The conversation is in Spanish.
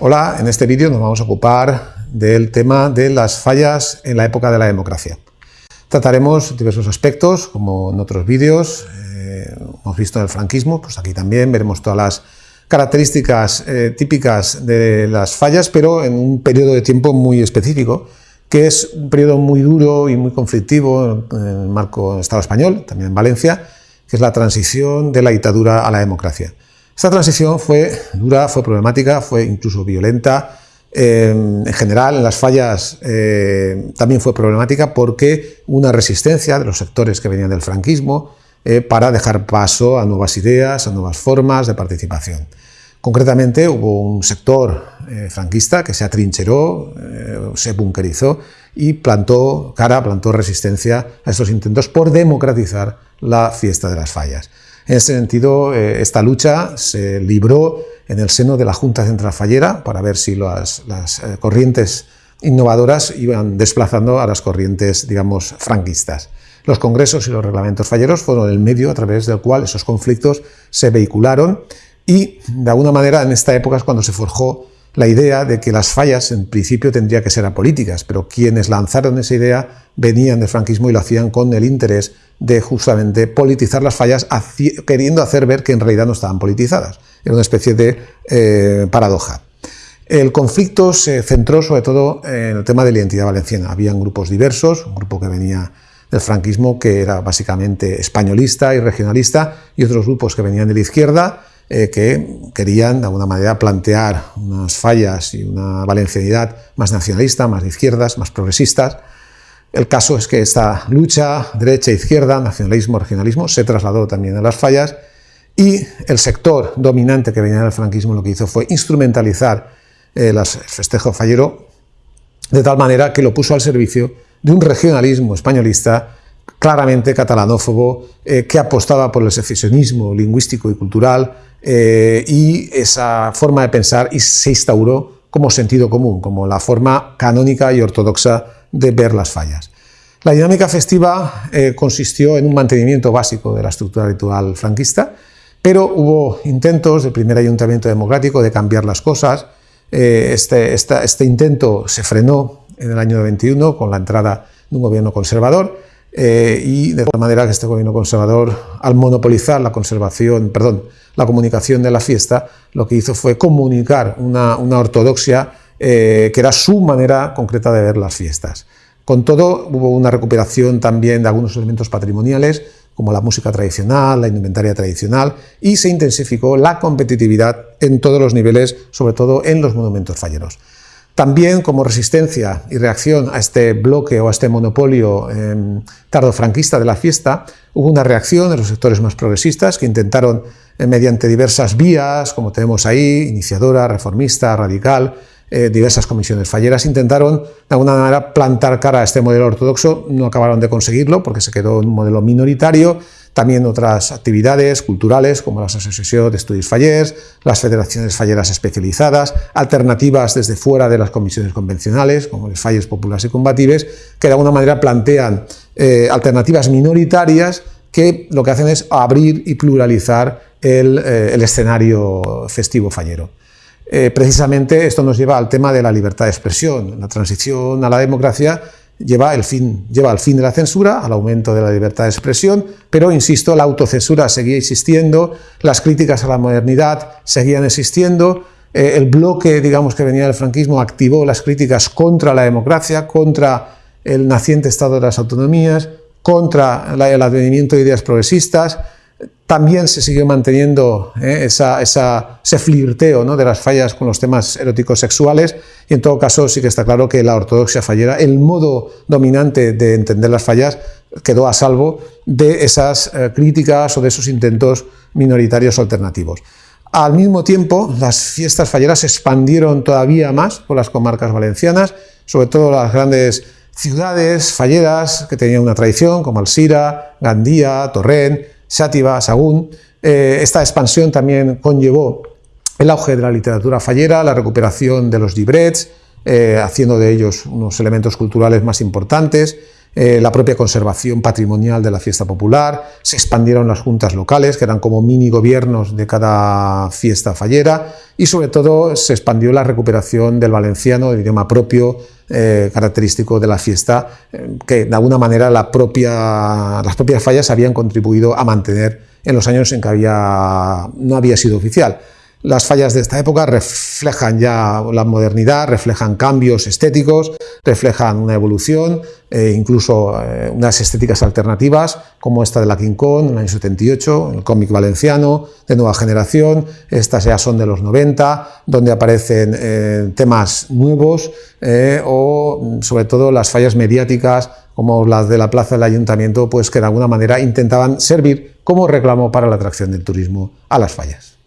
Hola, en este vídeo nos vamos a ocupar del tema de las fallas en la época de la democracia. Trataremos diversos aspectos, como en otros vídeos, eh, hemos visto en el franquismo, pues aquí también veremos todas las características eh, típicas de las fallas, pero en un periodo de tiempo muy específico, que es un periodo muy duro y muy conflictivo en el marco del Estado español, también en Valencia, que es la transición de la dictadura a la democracia. Esta transición fue dura, fue problemática, fue incluso violenta. Eh, en general, en las fallas eh, también fue problemática porque una resistencia de los sectores que venían del franquismo eh, para dejar paso a nuevas ideas, a nuevas formas de participación. Concretamente, hubo un sector franquista que se atrincheró, se bunkerizó y plantó cara, plantó resistencia a estos intentos por democratizar la fiesta de las fallas. En ese sentido, eh, esta lucha se libró en el seno de la Junta Central Fallera para ver si las, eh, corrientes innovadoras iban desplazando a las corrientes, digamos, franquistas. Los congresos y los reglamentos falleros fueron el medio a través del cual esos conflictos se vehicularon y, de alguna manera, en esta época es cuando se forjó la idea de que las fallas en principio tendrían que ser apolíticas, pero quienes lanzaron esa idea venían del franquismo y lo hacían con el interés de justamente politizar las fallas, queriendo hacer ver que en realidad no estaban politizadas. Era una especie de eh, paradoja. El conflicto se centró sobre todo en el tema de la identidad valenciana. Habían grupos diversos, un grupo que venía del franquismo que era básicamente españolista y regionalista, y otros grupos que venían de la izquierda, eh, que querían de alguna manera plantear unas fallas y una valencianidad más nacionalista, más de izquierdas, más progresistas, el caso es que esta lucha derecha-izquierda, nacionalismo-regionalismo, se trasladó también a las fallas y el sector dominante que venía del franquismo lo que hizo fue instrumentalizar eh, el festejo fallero de tal manera que lo puso al servicio de un regionalismo españolista claramente catalanófobo, eh, que apostaba por el secesionismo lingüístico y cultural eh, y esa forma de pensar y se instauró como sentido común, como la forma canónica y ortodoxa de ver las fallas. La dinámica festiva eh, consistió en un mantenimiento básico de la estructura ritual franquista, pero hubo intentos del primer ayuntamiento democrático de cambiar las cosas. Este, este, intento se frenó en el año 91 con la entrada de un gobierno conservador eh, y de tal manera que este gobierno conservador, al monopolizar la conservación, perdón, la comunicación de la fiesta, lo que hizo fue comunicar una, una ortodoxia eh, que era su manera concreta de ver las fiestas. Con todo, hubo una recuperación también de algunos elementos patrimoniales, como la música tradicional, la indumentaria tradicional, y se intensificó la competitividad en todos los niveles, sobre todo en los monumentos falleros. También como resistencia y reacción a este bloque o a este monopolio eh, tardofranquista de la fiesta, hubo una reacción de los sectores más progresistas que intentaron, eh, mediante diversas vías, como tenemos ahí, iniciadora, reformista, radical, eh, diversas comisiones falleras intentaron de alguna manera plantar cara a este modelo ortodoxo, no acabaron de conseguirlo porque se quedó en un modelo minoritario, también otras actividades culturales como las asociaciones de estudios fallers, las federaciones falleras especializadas, alternativas desde fuera de las comisiones convencionales como los falles populares y combatives, que de alguna manera plantean eh, alternativas minoritarias que lo que hacen es abrir y pluralizar el eh, escenario festivo fallero. Eh, precisamente esto nos lleva al tema de la libertad de expresión. La transición a la democracia lleva, el fin, lleva al fin de la censura, al aumento de la libertad de expresión, pero, insisto, la autocensura seguía existiendo, las críticas a la modernidad seguían existiendo, eh, el bloque, digamos, que venía del franquismo activó las críticas contra la democracia, contra el naciente Estado de las autonomías, contra el advenimiento de ideas progresistas, también se siguió manteniendo eh, ese flirteo de las fallas con los temas eróticos sexuales y en todo caso sí que está claro que la ortodoxia fallera, el modo dominante de entender las fallas quedó a salvo de esas eh, críticas o de esos intentos minoritarios alternativos. Al mismo tiempo, las fiestas falleras se expandieron todavía más por las comarcas valencianas, sobre todo las grandes ciudades falleras que tenían una tradición como Alsira, Gandía, Torrent, Sátiva, Sagún. Eh, esta expansión también conllevó el auge de la literatura fallera, la recuperación de los librets, eh, haciendo de ellos unos elementos culturales más importantes. eh, la propia conservación patrimonial de la fiesta popular, se expandieron las juntas locales, que eran como mini gobiernos de cada fiesta fallera, y sobre todo se expandió la recuperación del valenciano, del idioma propio, eh, característico de la fiesta, eh, que de alguna manera las propias fallas habían contribuido a mantener en los años en que no había sido oficial. Las fallas de esta época reflejan ya la modernidad, reflejan cambios estéticos, reflejan una evolución, e incluso eh, unas estéticas alternativas, como esta de la King Kong en el año 78, el cómic valenciano, de nueva generación, estas ya son de los 90, donde aparecen eh, temas nuevos, o sobre todo las fallas mediáticas, como las de la plaza del ayuntamiento, pues que de alguna manera intentaban servir como reclamo para la atracción del turismo a las fallas.